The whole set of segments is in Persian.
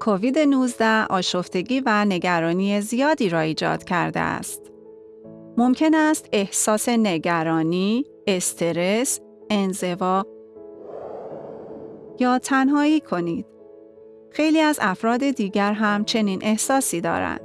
کووید 19 آشفتگی و نگرانی زیادی را ایجاد کرده است. ممکن است احساس نگرانی، استرس، انزوا یا تنهایی کنید. خیلی از افراد دیگر هم چنین احساسی دارند.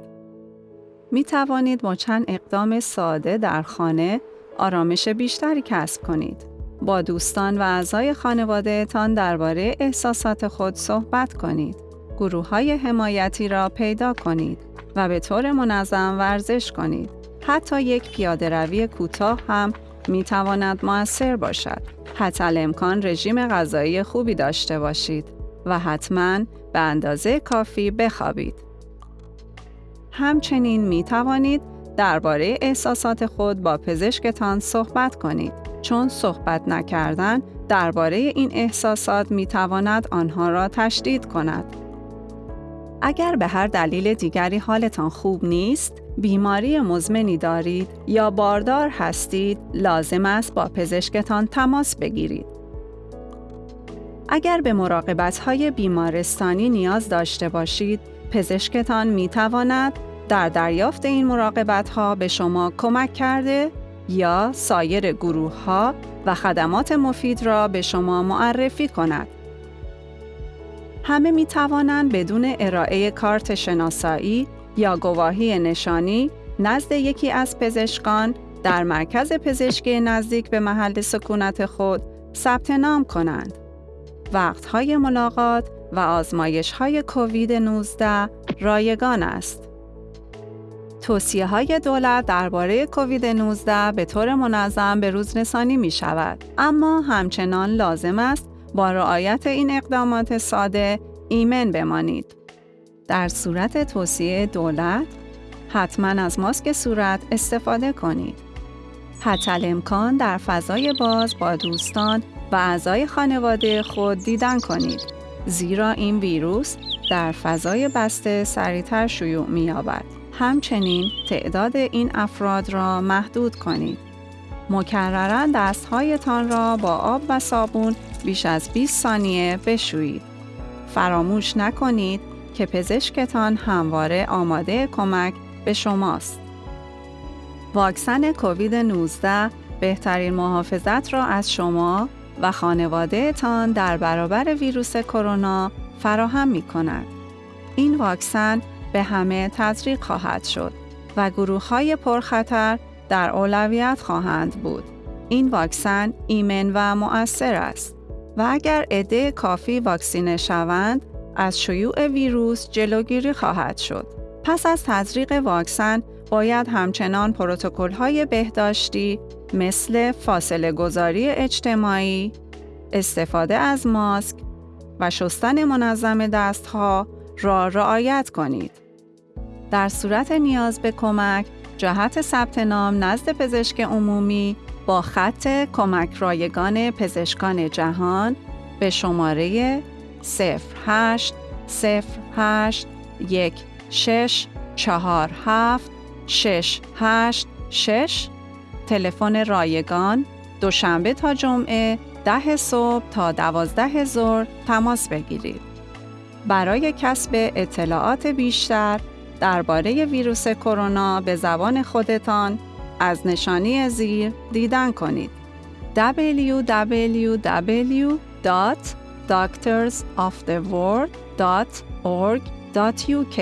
می توانید با چند اقدام ساده در خانه آرامش بیشتری کسب کنید. با دوستان و اعضای خانوادهتان درباره احساسات خود صحبت کنید. گروه های حمایتی را پیدا کنید و به طور منظم ورزش کنید. حتی یک پیاده روی کوتاه هم می تواند موثر باشد. حتی امکان رژیم غذایی خوبی داشته باشید و حتما به اندازه کافی بخوابید. همچنین می توانید درباره احساسات خود با پزشکتان صحبت کنید چون صحبت نکردن درباره این احساسات می تواند آنها را تشدید کند. اگر به هر دلیل دیگری حالتان خوب نیست، بیماری مزمنی دارید یا باردار هستید، لازم است با پزشکتان تماس بگیرید. اگر به مراقبت های بیمارستانی نیاز داشته باشید، پزشکتان می تواند در دریافت این مراقبت ها به شما کمک کرده یا سایر گروه ها و خدمات مفید را به شما معرفی کند. همه می توانند بدون ارائه کارت شناسایی یا گواهی نشانی نزد یکی از پزشکان در مرکز پزشکی نزدیک به محل سکونت خود ثبت نام کنند. وقتهای ملاقات و آزمایش های کووید 19 رایگان است. توصیه های دولت درباره کووید 19 به طور منظم به روز رسانی می شود اما همچنان لازم است با رعایت این اقدامات ساده ایمن بمانید. در صورت توصیه دولت حتما از ماسک صورت استفاده کنید. حتی امکان در فضای باز با دوستان و اعضای خانواده خود دیدن کنید زیرا این ویروس در فضای بسته سریعتر شیوع می‌یابد. همچنین تعداد این افراد را محدود کنید. مکررن دستهایتان را با آب و صابون بیش از 20 ثانیه بشویید. فراموش نکنید که پزشکتان همواره آماده کمک به شماست. واکسن کووید 19 بهترین محافظت را از شما و خانوادهتان در برابر ویروس کرونا فراهم می کند. این واکسن به همه تزریق خواهد شد و گروه های پرخطر در اولویت خواهند بود. این واکسن ایمن و مؤثر است و اگر عده کافی واکسینه شوند از شیوع ویروس جلوگیری خواهد شد. پس از تزریق واکسن باید همچنان پروتکل های بهداشتی مثل فاصله گذاری اجتماعی، استفاده از ماسک و شستن منظم دستها را رعایت کنید. در صورت نیاز به کمک، جهت ثبت نام نزد پزشک عمومی با خط کمک رایگان پزشکان جهان به شماره 08 08 1 6 4 7 6 8 6 تلفن رایگان دوشنبه تا جمعه ده صبح تا دوازده ظهر تماس بگیرید. برای کسب اطلاعات بیشتر درباره ویروس کرونا به زبان خودتان از نشانی زیر دیدن کنید. www.doctorsoftheworld.org.uk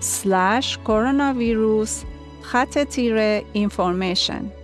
slash coronavirus خط تیره information